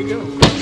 you go.